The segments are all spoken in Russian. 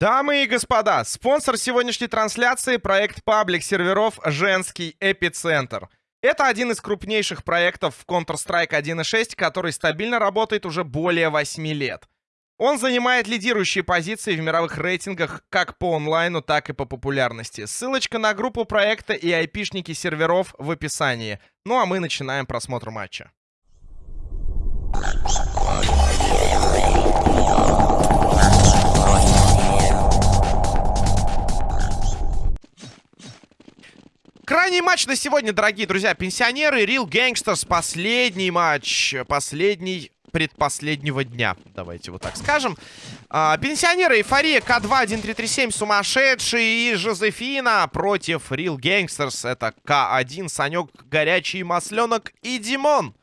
Дамы и господа, спонсор сегодняшней трансляции — проект паблик серверов «Женский эпицентр». Это один из крупнейших проектов в Counter-Strike 1.6, который стабильно работает уже более 8 лет. Он занимает лидирующие позиции в мировых рейтингах как по онлайну, так и по популярности. Ссылочка на группу проекта и айпишники серверов в описании. Ну а мы начинаем просмотр матча. Крайний матч на сегодня, дорогие друзья. Пенсионеры, Real Gangsters. Последний матч. Последний предпоследнего дня. Давайте вот так скажем. А, пенсионеры, эйфория, К2-1337, сумасшедший и Жозефина против Real Gangsters. Это К1, Санек, Горячий, Масленок и Димон.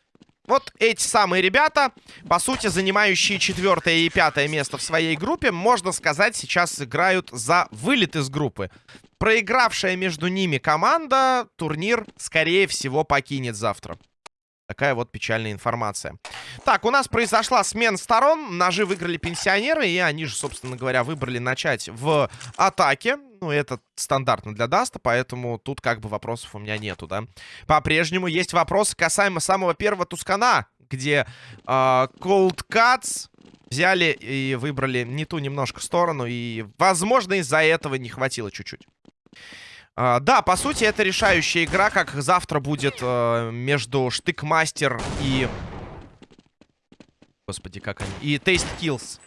Вот эти самые ребята, по сути, занимающие четвертое и пятое место в своей группе, можно сказать, сейчас играют за вылет из группы. Проигравшая между ними команда турнир, скорее всего, покинет завтра. Такая вот печальная информация. Так, у нас произошла смена сторон. Ножи выиграли пенсионеры. И они же, собственно говоря, выбрали начать в атаке. Ну, это стандартно для Даста, поэтому тут как бы вопросов у меня нету, да. По-прежнему есть вопросы касаемо самого первого Тускана, где э, Cold Cuts взяли и выбрали не ту немножко сторону. И, возможно, из-за этого не хватило чуть-чуть. Uh, да, по сути, это решающая игра, как завтра будет uh, между Штыкмастер и... Господи, как они... И Taste Kills.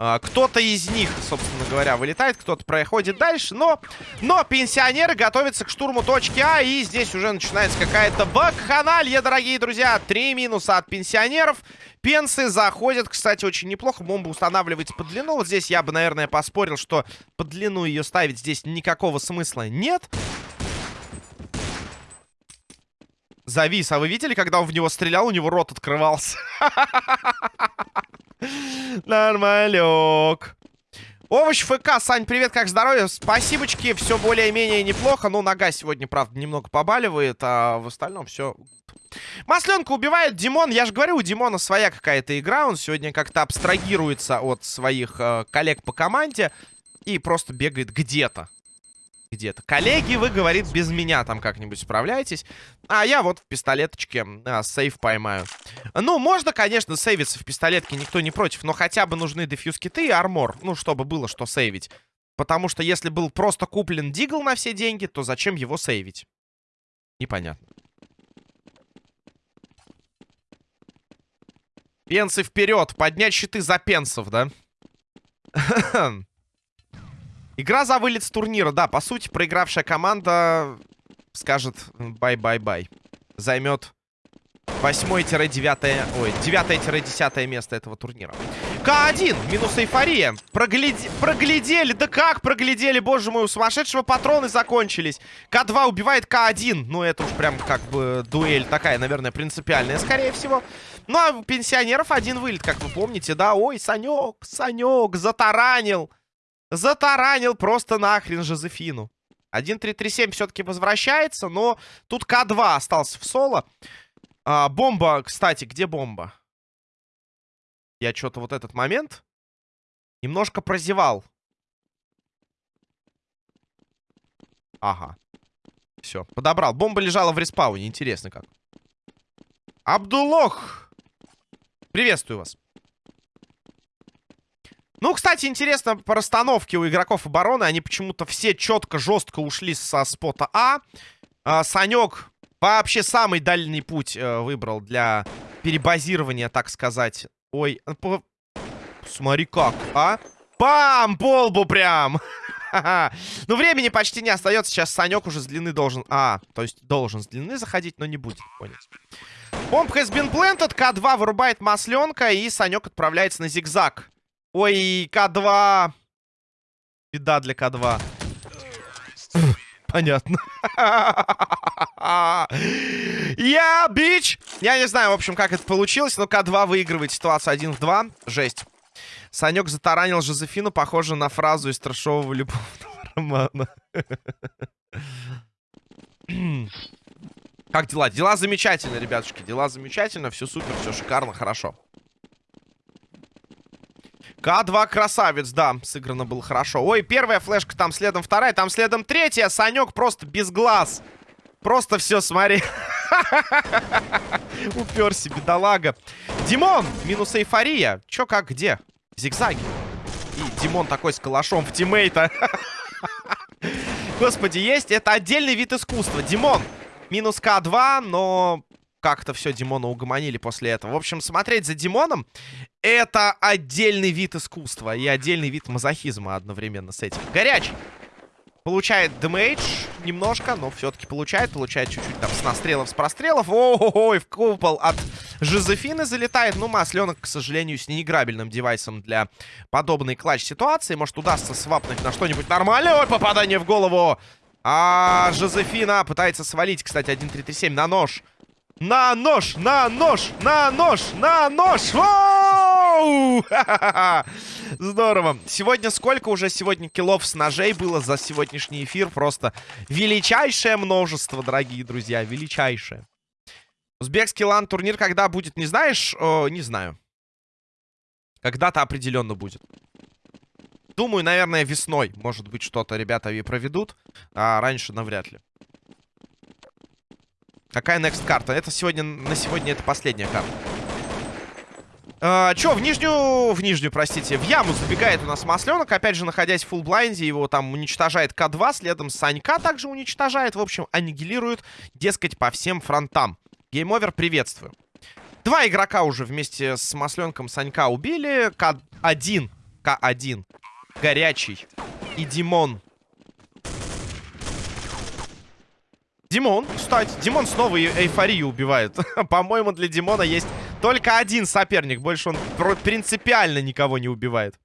Uh, кто-то из них, собственно говоря, вылетает, кто-то проходит дальше, но... Но пенсионеры готовятся к штурму точки А, и здесь уже начинается какая-то бакханалья, дорогие друзья. Три минуса от пенсионеров. Пенсы заходят, кстати, очень неплохо. Бомба устанавливается под длину. Вот здесь я бы, наверное, поспорил, что под длину ее ставить здесь никакого смысла нет. Завис. А вы видели, когда он в него стрелял, у него рот открывался? Нормалек. Овощ ФК, Сань, привет, как здоровье? Спасибочки, все более-менее неплохо. Ну, нога сегодня, правда, немного побаливает, а в остальном все Масленка убивает Димон. Я же говорю, у Димона своя какая-то игра. Он сегодня как-то абстрагируется от своих э, коллег по команде и просто бегает где-то. Где-то. Коллеги, вы, говорит, без меня там как-нибудь справляетесь. А я вот в пистолеточке а, сейв поймаю. Ну, можно, конечно, сейвиться в пистолетке, никто не против. Но хотя бы нужны дефьюз-киты и армор. Ну, чтобы было что сейвить. Потому что если был просто куплен дигл на все деньги, то зачем его сейвить? Непонятно. Пенсы вперед. Поднять щиты за пенсов, да? Игра за вылет с турнира. Да, по сути, проигравшая команда скажет bye-bye-bye. Займет 8-9... Ой, 9-10 место этого турнира. К1, минус эйфория. Прогляди... Проглядели, да как проглядели, боже мой, у сумасшедшего патроны закончились. К2 убивает К1. Ну, это уж прям как бы дуэль такая, наверное, принципиальная, скорее всего. Ну, а пенсионеров один вылет, как вы помните, да? Ой, Санек, Санек, затаранил. Затаранил просто нахрен Жозефину. 1-3-3-7 все-таки возвращается, но тут К2 остался в соло. А, бомба, кстати, где бомба? Я что-то вот этот момент немножко прозевал. Ага. Все, подобрал. Бомба лежала в респауне. Интересно как. Абдулох! Приветствую вас. Ну, кстати, интересно по расстановке у игроков обороны. Они почему-то все четко, жестко ушли со спота А. а Санек вообще самый дальний путь э, выбрал для перебазирования, так сказать. Ой, э, по... смотри как, а? Пам! Полбу прям! ну, времени почти не остается. Сейчас Санек уже с длины должен... А, то есть должен с длины заходить, но не будет. Понял. Бомб has been planted. К2 вырубает масленка. И Санек отправляется на зигзаг. Ой, К2. Беда для К2. Понятно. Я, бич! Я не знаю, в общем, как это получилось, но К2 выигрывает ситуацию 1 в 2. Жесть. Санек затаранил Жозефину, похоже на фразу из трешового любовного романа. Как дела? Дела замечательно, ребятушки. Дела замечательно. Все супер, все шикарно, хорошо. К2 красавец, да, сыграно было хорошо. Ой, первая флешка, там следом вторая, там следом третья. Санек просто без глаз. Просто все, смотри. Уперся, бедолага. Димон, минус эйфория. Чё, как, где? Зигзаги. И Димон такой с калашом в тиммейта. Господи, есть. Это отдельный вид искусства. Димон, минус К2, но как-то все Димона угомонили после этого. В общем, смотреть за Димоном это отдельный вид искусства и отдельный вид мазохизма одновременно с этим. Горячий. Получает демейдж немножко, но все-таки получает. Получает чуть-чуть там с настрелов, с прострелов. Ой, в купол от Жозефины залетает. Ну, Масленок, к сожалению, с неиграбельным девайсом для подобной клатч-ситуации. Может, удастся свапнуть на что-нибудь нормальное. Ой, попадание в голову. А Жозефина пытается свалить, кстати, 1-3-3-7 на нож. На нож, на нож, на нож, на нож! Воу! Здорово. Сегодня сколько уже сегодня киллов с ножей было за сегодняшний эфир? Просто величайшее множество, дорогие друзья, величайшее. Узбекский лан-турнир когда будет, не знаешь? О, не знаю. Когда-то определенно будет. Думаю, наверное, весной, может быть, что-то ребята и проведут, а раньше навряд ли. Какая next карта? Это сегодня, на сегодня это последняя карта. А, чё, в нижнюю, в нижнюю, простите, в яму забегает у нас Масленок. Опять же, находясь в full blind е, его там уничтожает К2, следом Санька также уничтожает. В общем, аннигилирует, дескать, по всем фронтам. Game Over, приветствую. Два игрока уже вместе с Масленком Санька убили. К1, К1, Горячий и Димон Димон, кстати, Димон снова эйфорию убивает. По-моему, для Димона есть только один соперник. Больше он принципиально никого не убивает.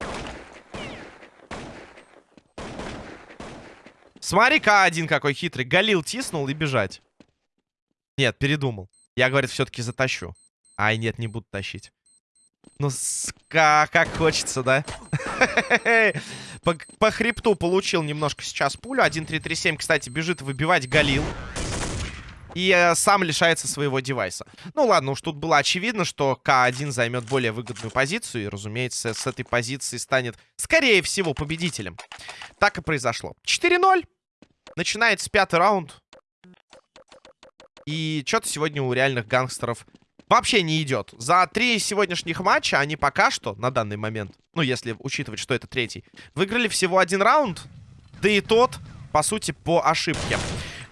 Смотри-ка один какой хитрый. Галил тиснул и бежать. Нет, передумал. Я, говорит, все-таки затащу. Ай, нет, не буду тащить. Ну, как, как хочется, да? по, по хребту получил немножко сейчас пулю. 1-3-3-7, кстати, бежит выбивать Галил. И э, сам лишается своего девайса. Ну ладно, уж тут было очевидно, что К1 займет более выгодную позицию. И, разумеется, с этой позиции станет, скорее всего, победителем. Так и произошло. 4-0. Начинается пятый раунд. И что-то сегодня у реальных гангстеров вообще не идет. За три сегодняшних матча они пока что, на данный момент, ну, если учитывать, что это третий, выиграли всего один раунд. Да и тот, по сути, по ошибке.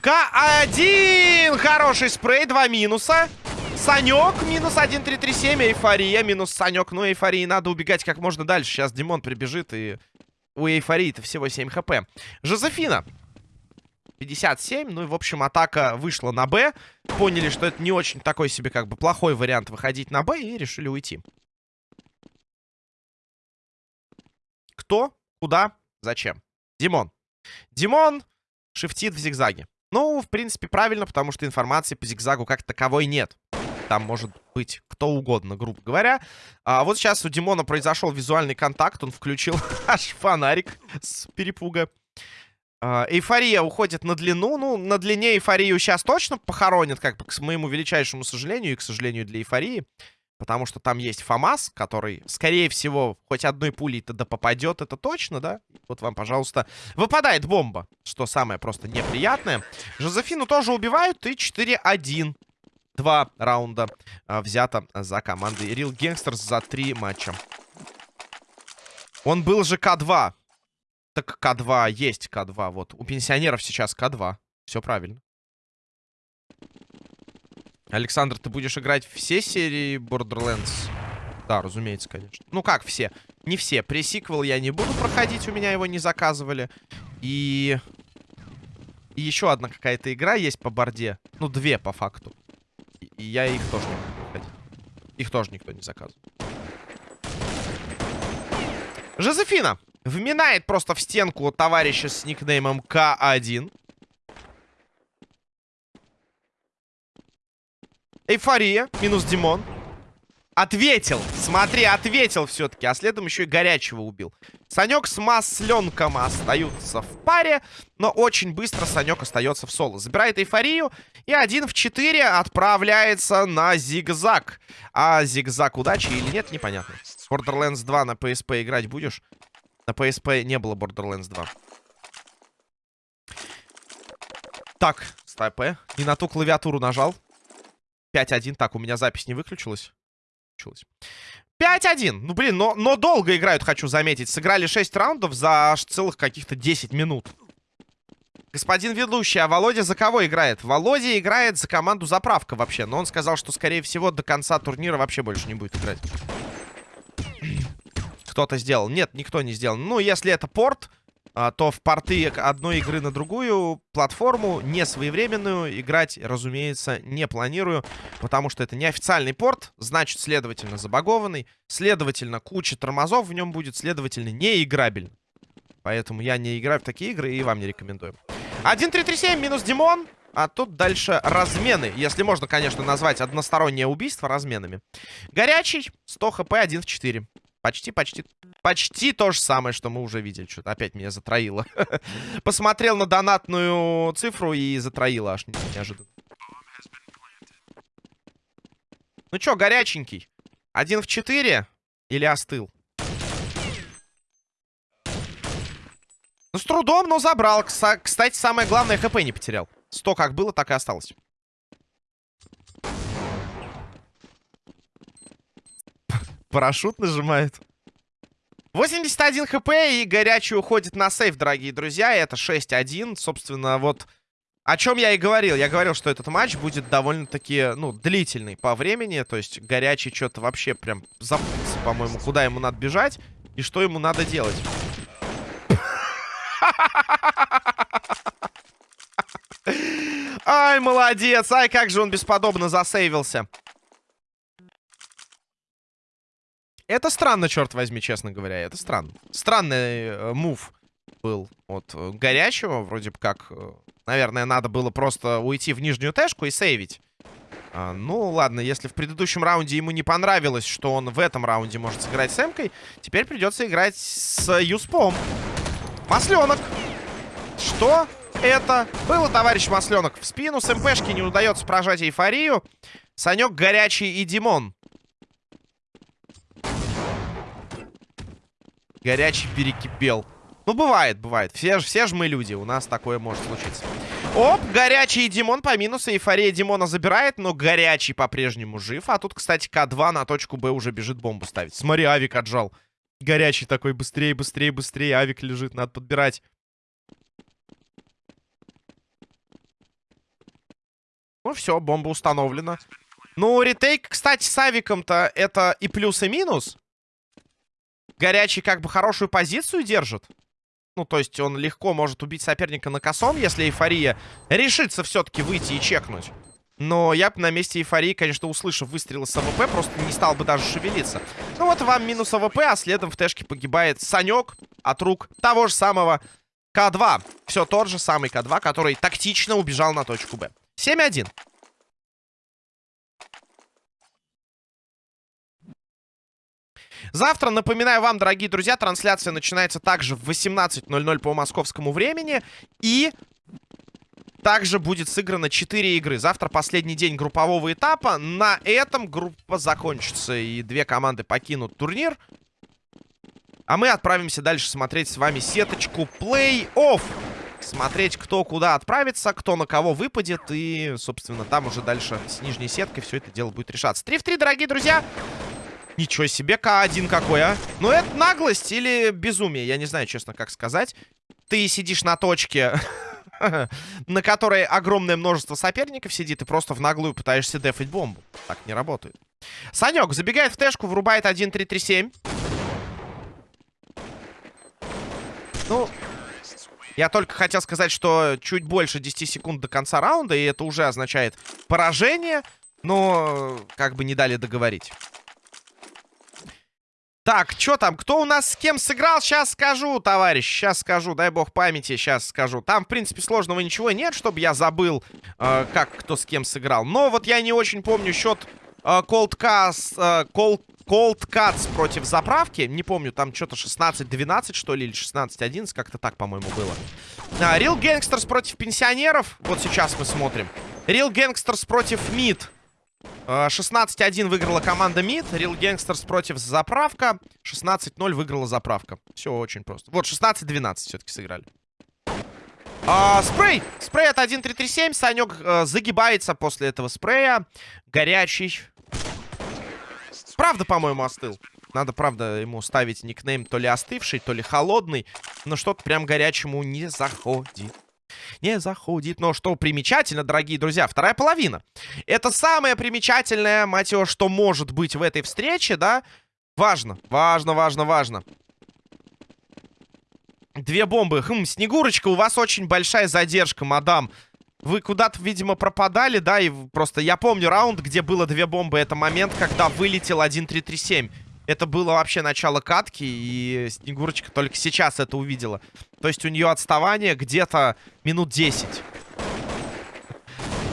К1! Хороший спрей, два минуса. Санек, минус 1, 3, 3, 7. Эйфория, минус Санек. Ну, эйфории надо убегать как можно дальше. Сейчас Димон прибежит, и у эйфории-то всего 7 хп. Жозефина. 57. Ну и, в общем, атака вышла на Б. Поняли, что это не очень такой себе, как бы, плохой вариант выходить на Б, и решили уйти. Кто? Куда? Зачем? Димон. Димон шифтит в зигзаге. Ну, в принципе, правильно, потому что информации по зигзагу как таковой нет. Там может быть кто угодно, грубо говоря. А вот сейчас у Димона произошел визуальный контакт. Он включил аж фонарик с перепуга. А, эйфория уходит на длину. Ну, на длине эйфорию сейчас точно похоронят, как бы, к моему величайшему сожалению и, к сожалению, для эйфории. Потому что там есть ФАМАС, который, скорее всего, хоть одной пулей тогда попадет, это точно, да? Вот вам, пожалуйста, выпадает бомба, что самое просто неприятное. Жозефину тоже убивают, и 4-1. Два раунда а, взято за командой Real Gangsters за три матча. Он был же К2. Так К2 есть К2, вот. У пенсионеров сейчас К2. Все правильно. Александр, ты будешь играть все серии Borderlands? Да, разумеется, конечно. Ну как все? Не все. Пресиквел я не буду проходить, у меня его не заказывали. И... И еще одна какая-то игра есть по борде. Ну, две по факту. И я их тоже не буду проходить. Их тоже никто не заказывал. Жозефина вминает просто в стенку товарища с никнеймом К1. Эйфория. Минус Димон. Ответил. Смотри, ответил все-таки. А следом еще и горячего убил. Санек с масленком остаются в паре. Но очень быстро Санек остается в соло. Забирает эйфорию. И один в 4 отправляется на зигзаг. А зигзаг удачи или нет, непонятно. Borderlands 2 на PSP играть будешь? На PSP не было Borderlands 2. Так, стоп, не на ту клавиатуру нажал. 5-1. Так, у меня запись не выключилась получилось. 5-1. Ну, блин, но, но долго играют, хочу заметить. Сыграли 6 раундов за аж целых каких-то 10 минут. Господин ведущий, а Володя за кого играет? Володя играет за команду «Заправка» вообще. Но он сказал, что, скорее всего, до конца турнира вообще больше не будет играть. Кто-то сделал. Нет, никто не сделал. Ну, если это порт, то в порты одной игры на другую платформу, не своевременную, играть, разумеется, не планирую, потому что это не официальный порт, значит, следовательно, забагованный, следовательно, куча тормозов в нем будет, следовательно, не играбельно. Поэтому я не играю в такие игры и вам не рекомендую. 1-3-3-7 минус Димон. А тут дальше размены. Если можно, конечно, назвать одностороннее убийство разменами. Горячий. 100 хп, 1 в 4. Почти, почти, почти то же самое, что мы уже видели. Что-то опять меня затроило. Посмотрел на донатную цифру и затроило аж неожиданно. Ну чё, горяченький? Один в четыре? Или остыл? Ну, с трудом, но забрал. Кстати, самое главное, хп не потерял. Сто как было, так и осталось. Парашют нажимает. 81 хп и горячий уходит на сейф, дорогие друзья. Это 6-1. Собственно, вот о чем я и говорил. Я говорил, что этот матч будет довольно-таки, ну, длительный по времени. То есть горячий что-то вообще прям запутался, по-моему, куда ему надо бежать и что ему надо делать. Ай, молодец. Ай, как же он бесподобно засейвился. Это странно, черт возьми, честно говоря. Это странно. Странный э, мув был от э, горячего. Вроде бы как, э, наверное, надо было просто уйти в нижнюю тэшку и сейвить. А, ну, ладно, если в предыдущем раунде ему не понравилось, что он в этом раунде может сыграть с Эмкой, теперь придется играть с Юспом. Масленок. Что это было, товарищ Масленок? В спину с МПшки не удается прожать эйфорию. Санек горячий и Димон. Горячий перекипел. Ну, бывает, бывает. Все, все же мы люди, у нас такое может случиться. Оп, горячий Димон по минусу. Эйфория Димона забирает, но горячий по-прежнему жив. А тут, кстати, К2 на точку Б уже бежит бомбу ставить. Смотри, Авик отжал. Горячий такой, быстрее, быстрее, быстрее. Авик лежит, надо подбирать. Ну все, бомба установлена. Ну, ретейк, кстати, с Авиком-то это и плюс, и минус. Горячий как бы хорошую позицию держит. Ну, то есть он легко может убить соперника на косом, если эйфория решится все-таки выйти и чекнуть. Но я бы на месте эйфории, конечно, услышав выстрелы с АВП, просто не стал бы даже шевелиться. Ну вот вам минус АВП, а следом в тэшке погибает Санек от рук того же самого К2. Все тот же самый К2, который тактично убежал на точку Б. 7-1. Завтра, напоминаю вам, дорогие друзья, трансляция начинается также в 18.00 по московскому времени. И также будет сыграно 4 игры. Завтра последний день группового этапа. На этом группа закончится. И две команды покинут турнир. А мы отправимся дальше смотреть с вами сеточку плей-офф. Смотреть, кто куда отправится, кто на кого выпадет. И, собственно, там уже дальше с нижней сеткой все это дело будет решаться. 3 в 3, дорогие друзья. Ничего себе, К1 какой, а. Ну, это наглость или безумие, я не знаю, честно, как сказать. Ты сидишь на точке, на которой огромное множество соперников сидит, и просто в наглую пытаешься дефать бомбу. Так не работает. Санек забегает в тэшку, врубает 1-3-3-7. Ну, я только хотел сказать, что чуть больше 10 секунд до конца раунда, и это уже означает поражение, но как бы не дали договорить. Так, что там? Кто у нас с кем сыграл? Сейчас скажу, товарищ. Сейчас скажу. Дай бог памяти, сейчас скажу. Там, в принципе, сложного ничего нет, чтобы я забыл, э, как кто с кем сыграл. Но вот я не очень помню счет Cold Cuts, Cold, Cold Cuts против заправки. Не помню, там что-то 16-12, что ли, или 16-11, как-то так, по-моему, было. Real Gangsters против пенсионеров. Вот сейчас мы смотрим. Real Gangsters против МИД. 16-1 выиграла команда МИД. Real Gangsters против заправка. 16-0 выиграла заправка. Все очень просто. Вот, 16-12 все-таки сыграли. А, спрей! Спрей от 1.337. Санек а, загибается после этого спрея. Горячий. Правда, по-моему, остыл. Надо, правда, ему ставить никнейм то ли остывший, то ли холодный. Но что-то прям горячему не заходит не заходит. Но что примечательно, дорогие друзья, вторая половина. Это самое примечательное, мать его, что может быть в этой встрече, да? Важно, важно, важно, важно. Две бомбы. Хм, Снегурочка, у вас очень большая задержка, мадам. Вы куда-то, видимо, пропадали, да? И просто я помню раунд, где было две бомбы. Это момент, когда вылетел 1-3-3-7. Это было вообще начало катки, и Снегурочка только сейчас это увидела. То есть у нее отставание где-то минут 10.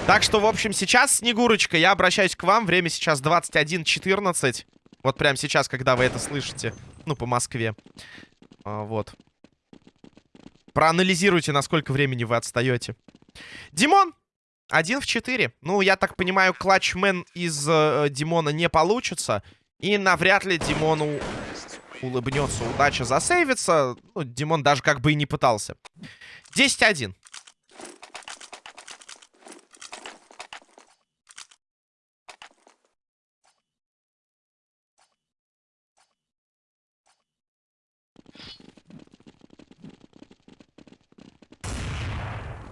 Так что, в общем, сейчас, Снегурочка, я обращаюсь к вам. Время сейчас 21.14. Вот прямо сейчас, когда вы это слышите. Ну, по Москве. А, вот. Проанализируйте, насколько времени вы отстаете. Димон! Один в четыре. Ну, я так понимаю, клатчмен из э, Димона не получится. И навряд ли Димону улыбнется удача засейвится. Ну, Димон даже как бы и не пытался. 10-1.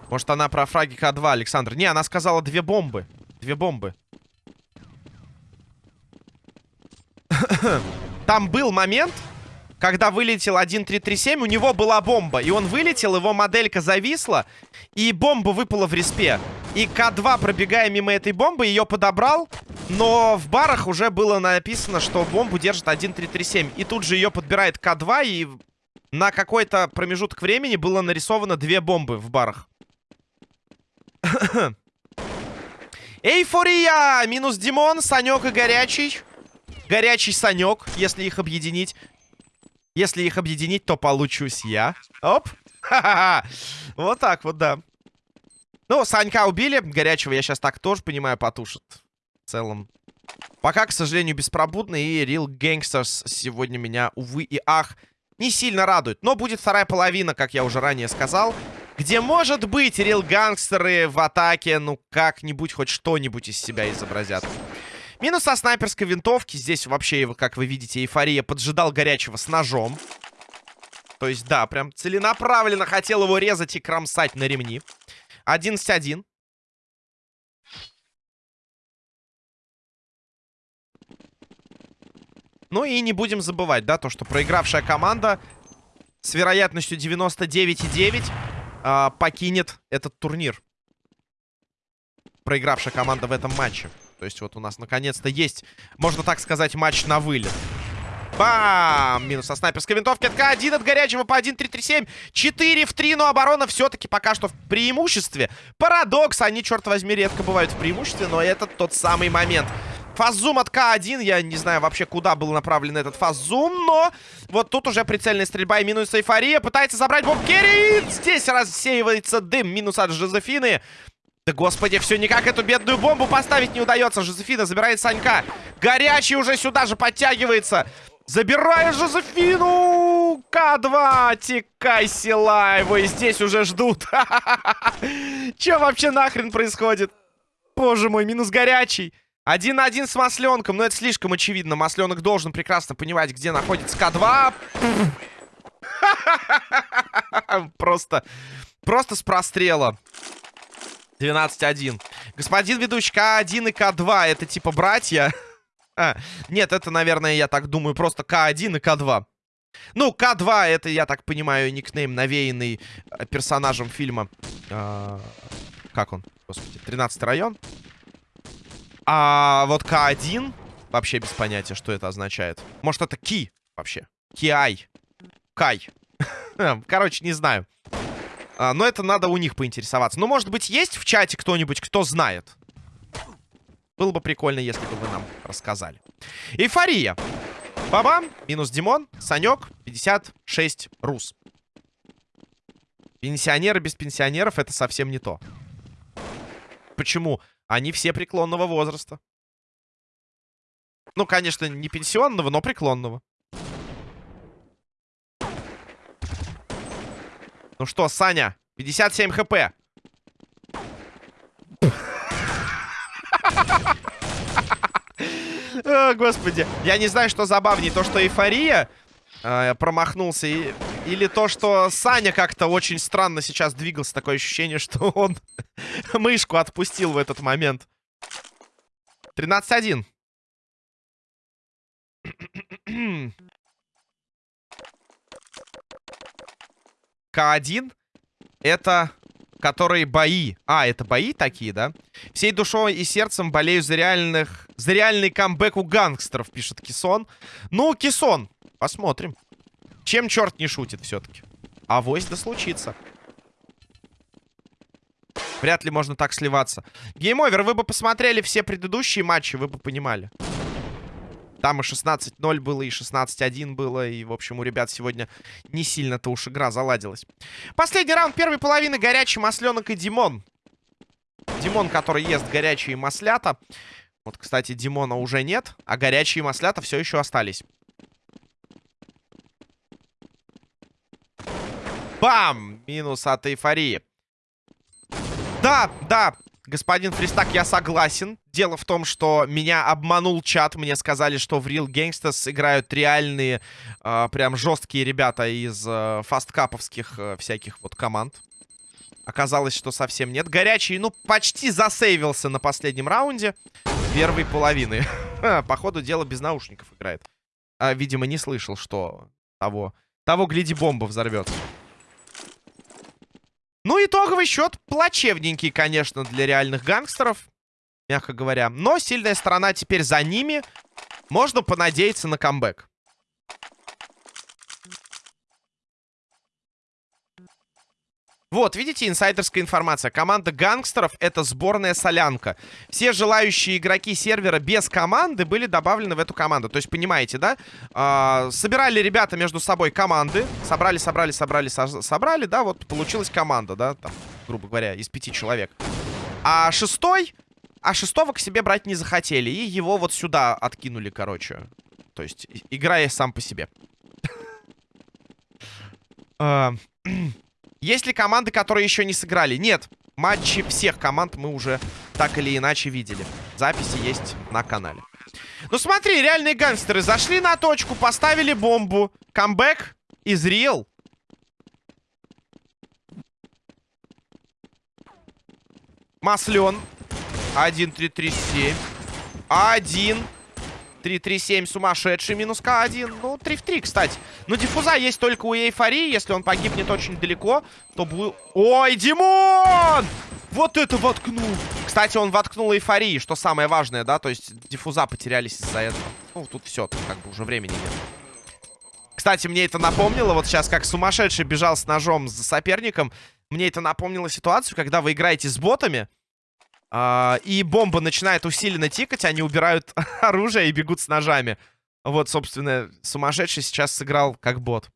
Может, она про фраги К2, Александр? Не, она сказала две бомбы. Две бомбы. Там был момент, когда вылетел 1337, у него была бомба. И он вылетел, его моделька зависла, и бомба выпала в респе. И К2, пробегая мимо этой бомбы, ее подобрал, но в барах уже было написано, что бомбу держит 1337. И тут же ее подбирает К2, и на какой-то промежуток времени было нарисовано две бомбы в барах. Эйфория! Минус Димон, Санек и Горячий. Горячий Санек, если их объединить. Если их объединить, то получусь я. Оп. Ха-ха-ха. Вот так вот, да. Ну, Санька убили. Горячего я сейчас так тоже понимаю потушит. В целом. Пока, к сожалению, беспробудный. И Real Gangsters сегодня меня, увы и ах, не сильно радует. Но будет вторая половина, как я уже ранее сказал. Где, может быть, Real Гангстеры в атаке, ну, как-нибудь хоть что-нибудь из себя изобразят. Минус со снайперской винтовки. Здесь вообще, как вы видите, эйфория поджидал горячего с ножом. То есть, да, прям целенаправленно хотел его резать и кромсать на ремни. 11-1. Ну и не будем забывать, да, то, что проигравшая команда с вероятностью 99,9 э, а, покинет этот турнир. Проигравшая команда в этом матче. То есть вот у нас наконец-то есть, можно так сказать, матч на вылет. Бам! Минус со снайперской винтовки. От К1 от горячего по 1-3-3-7. 4 в 3, но оборона все-таки пока что в преимуществе. Парадокс. Они, черт возьми, редко бывают в преимуществе, но это тот самый момент. Фаззум от К1. Я не знаю вообще, куда был направлен этот фаззум, но вот тут уже прицельная стрельба и минус эйфория. Пытается забрать бомб Керри. Здесь рассеивается дым. Минус от Жозефины. Да господи, все никак эту бедную бомбу поставить не удается. Жозефина забирает Санька. Горячий уже сюда же подтягивается. Забирает Жозефину! К2! Текай, села! Его и здесь уже ждут. Че вообще нахрен происходит? Боже мой, минус горячий. Один на один с Масленком. Но это слишком очевидно. Масленок должен прекрасно понимать, где находится К2. Просто... Просто с прострела. 12-1. Господин ведущий, К1 и К2 это типа братья? а, нет, это, наверное, я так думаю, просто К1 и К2. Ну, К2 это, я так понимаю, никнейм, навеянный э, персонажем фильма. А, как он? Господи, 13 район. А вот К1 вообще без понятия, что это означает. Может, это Ки вообще? Киай. Кай. Короче, не знаю. А, но это надо у них поинтересоваться. Ну, может быть, есть в чате кто-нибудь, кто знает? Было бы прикольно, если бы вы нам рассказали. Эйфория. Бабам. Минус Димон. Санек. 56 рус. Пенсионеры без пенсионеров это совсем не то. Почему? Они все преклонного возраста. Ну, конечно, не пенсионного, но преклонного. Ну что, Саня, 57 хп. О, господи. Я не знаю, что забавнее. То, что эйфория э, промахнулся. И, или то, что Саня как-то очень странно сейчас двигался. Такое ощущение, что он мышку отпустил в этот момент. 13-1. К1 это которые бои. А, это бои такие, да? Всей душой и сердцем болею за реальных... За реальный камбэк у гангстеров, пишет Кисон. Ну, Кисон, посмотрим. Чем черт не шутит все-таки? А вось да случится. Вряд ли можно так сливаться. Game Over, вы бы посмотрели все предыдущие матчи, вы бы понимали. Там и 16-0 было, и 16-1 было. И, в общем, у ребят сегодня не сильно-то уж игра заладилась. Последний раунд первой половины. Горячий масленок и Димон. Димон, который ест горячие маслята. Вот, кстати, Димона уже нет. А горячие маслята все еще остались. Бам! Минус от эйфории. Да, да, Господин Фристак, я согласен. Дело в том, что меня обманул чат. Мне сказали, что в Real Gangsters играют реальные, э, прям жесткие ребята из э, фасткаповских э, всяких вот команд. Оказалось, что совсем нет. Горячий, ну, почти засейвился на последнем раунде первой половины. По ходу дела без наушников играет. А, видимо, не слышал, что того, того гляди, бомба взорвется. Ну, итоговый счет плачевненький, конечно, для реальных гангстеров. Мягко говоря. Но сильная сторона теперь за ними. Можно понадеяться на камбэк. Вот, видите, инсайдерская информация. Команда гангстеров — это сборная солянка. Все желающие игроки сервера без команды были добавлены в эту команду. То есть, понимаете, да? А, собирали ребята между собой команды. Собрали, собрали, собрали, со собрали, да? Вот получилась команда, да? Там, грубо говоря, из пяти человек. А шестой... А шестого к себе брать не захотели. И его вот сюда откинули, короче. То есть, играя сам по себе. Есть ли команды, которые еще не сыграли? Нет. Матчи всех команд мы уже так или иначе видели. Записи есть на канале. Ну смотри, реальные гангстеры зашли на точку, поставили бомбу. Камбэк из real. Маслен. 1-3-3-7. 1. 3-3-7 сумасшедший. Минус К1. Ну, 3 в 3, кстати. Но диффуза есть только у эйфории. Если он погибнет очень далеко, то будет... Ой, Димон! Вот это воткнул! Кстати, он воткнул эйфории, что самое важное, да? То есть диффуза потерялись из-за этого. Ну, тут все, как бы уже времени нет. Кстати, мне это напомнило, вот сейчас как сумасшедший бежал с ножом за соперником, мне это напомнило ситуацию, когда вы играете с ботами, и бомба начинает усиленно тикать, они убирают оружие и бегут с ножами. Вот, собственно, сумасшедший сейчас сыграл как бот.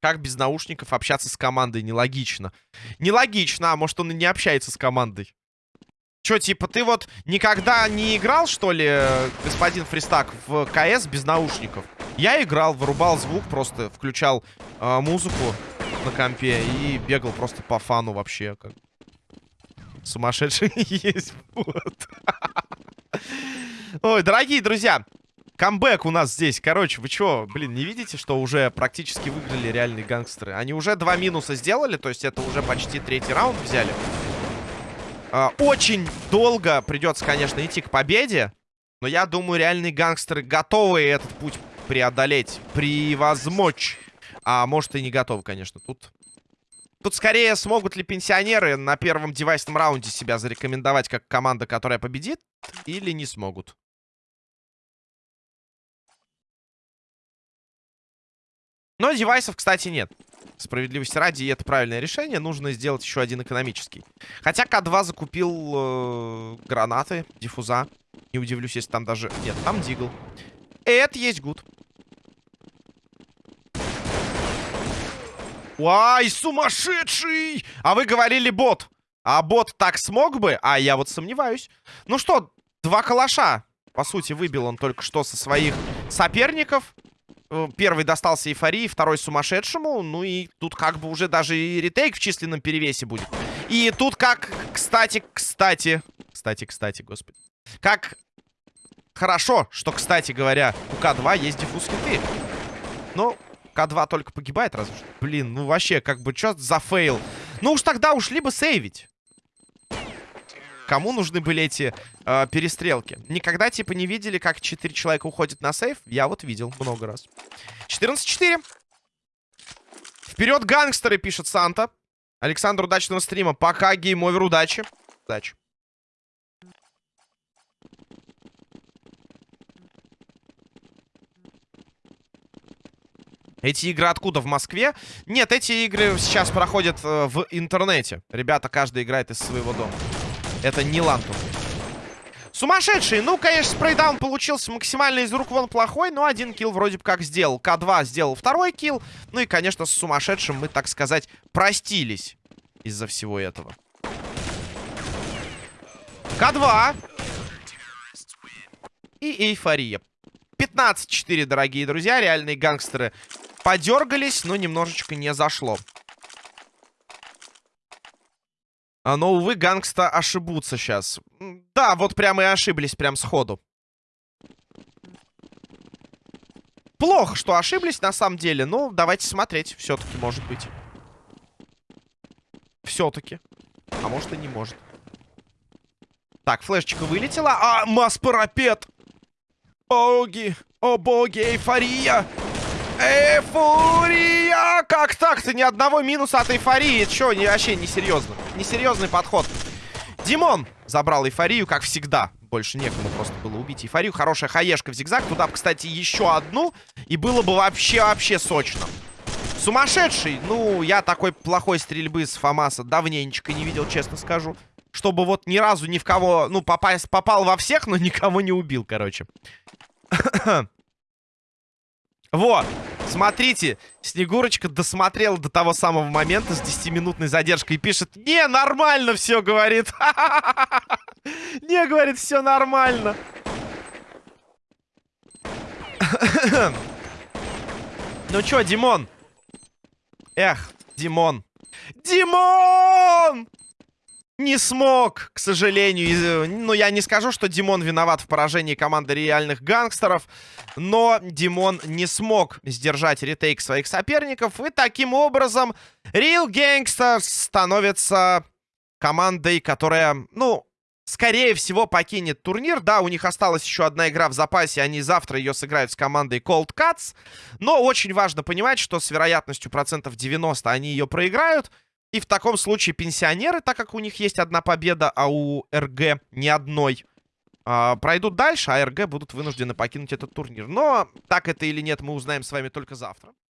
Как без наушников общаться с командой? Нелогично. Нелогично, а может он и не общается с командой. Чё, типа, ты вот никогда не играл, что ли, господин Фристак, в КС без наушников? Я играл, вырубал звук, просто включал э, музыку на компе и бегал просто по фану вообще. Как... Сумасшедший есть вот. Ой, дорогие друзья, камбэк у нас здесь. Короче, вы чё, блин, не видите, что уже практически выиграли реальные гангстеры? Они уже два минуса сделали, то есть это уже почти третий раунд взяли. А, очень долго придется, конечно, идти к победе. Но я думаю, реальные гангстеры готовы этот путь преодолеть, превозмочь. А может и не готовы, конечно. Тут, тут скорее смогут ли пенсионеры на первом девайсном раунде себя зарекомендовать как команда, которая победит, или не смогут. Но девайсов, кстати, нет. Справедливости ради, и это правильное решение. Нужно сделать еще один экономический. Хотя К2 закупил э, гранаты, диффуза. Не удивлюсь, если там даже... Нет, там дигл. Это есть гуд. Ай, сумасшедший! А вы говорили бот. А бот так смог бы? А я вот сомневаюсь. Ну что, два калаша. По сути, выбил он только что со своих соперников. Э, первый достался эйфории, второй сумасшедшему. Ну и тут как бы уже даже и retake в численном перевесе будет. И тут как, кстати, кстати... Кстати, кстати, господи. Как хорошо, что, кстати говоря, у К2 есть defuse kit ы. Ну, К2 только погибает разве что. Блин, ну вообще, как бы, что за fail? Ну уж тогда ушли бы сейвить. Кому нужны были эти э, перестрелки? Никогда, типа, не видели, как 4 человека уходят на save? Я вот видел много раз. 14-4. Вперед, гангстеры, пишет Санта. Александр, удачного стрима. Пока, Game Over, удачи. Удачи. Эти игры откуда? В Москве? Нет, эти игры сейчас проходят э, в интернете. Ребята, каждый играет из своего дома. Это не Ланту. Сумасшедший! Ну, конечно, спрейдаун получился максимально из рук вон плохой, но один килл вроде бы как сделал. К2 сделал второй килл. Ну и, конечно, с сумасшедшим мы, так сказать, простились из-за всего этого. К2. И эйфория. 15-4, дорогие друзья. Реальные гангстеры подергались, но немножечко не зашло. А, но, увы, гангста ошибутся сейчас. Да, вот прямо и ошиблись, прям сходу. Плохо, что ошиблись, на самом деле. Но давайте смотреть. Все-таки, может быть. Все-таки. А может и не может. Так, флешечка вылетела. А, масс-парапет! Боги! О, боги, эйфория! Эйфория! Как так-то? Ни одного минуса от эйфории. Че, не, вообще несерьезно. Несерьезный подход. Димон забрал эйфорию, как всегда. Больше некому просто было убить эйфорию. Хорошая хаешка в зигзаг. Туда, кстати, еще одну. И было бы вообще-вообще сочно. Сумасшедший. Ну, я такой плохой стрельбы с Фомаса давненечко не видел, честно скажу. Чтобы вот ни разу ни в кого... Ну, попасть, попал во всех, но никого не убил, короче. Вот. Смотрите, Снегурочка досмотрела до того самого момента с 10-минутной задержкой и пишет, не, нормально все, говорит. Не, говорит, все нормально. Ну чё, Димон? Эх, Димон. Димон! Не смог, к сожалению. Ну, я не скажу, что Димон виноват в поражении команды реальных гангстеров. Но Димон не смог сдержать ретейк своих соперников. И таким образом Real Gangsters становится командой, которая, ну, скорее всего, покинет турнир. Да, у них осталась еще одна игра в запасе. Они завтра ее сыграют с командой Cold Cuts. Но очень важно понимать, что с вероятностью процентов 90 они ее проиграют. И в таком случае пенсионеры, так как у них есть одна победа, а у РГ ни одной, э, пройдут дальше, а РГ будут вынуждены покинуть этот турнир. Но так это или нет, мы узнаем с вами только завтра.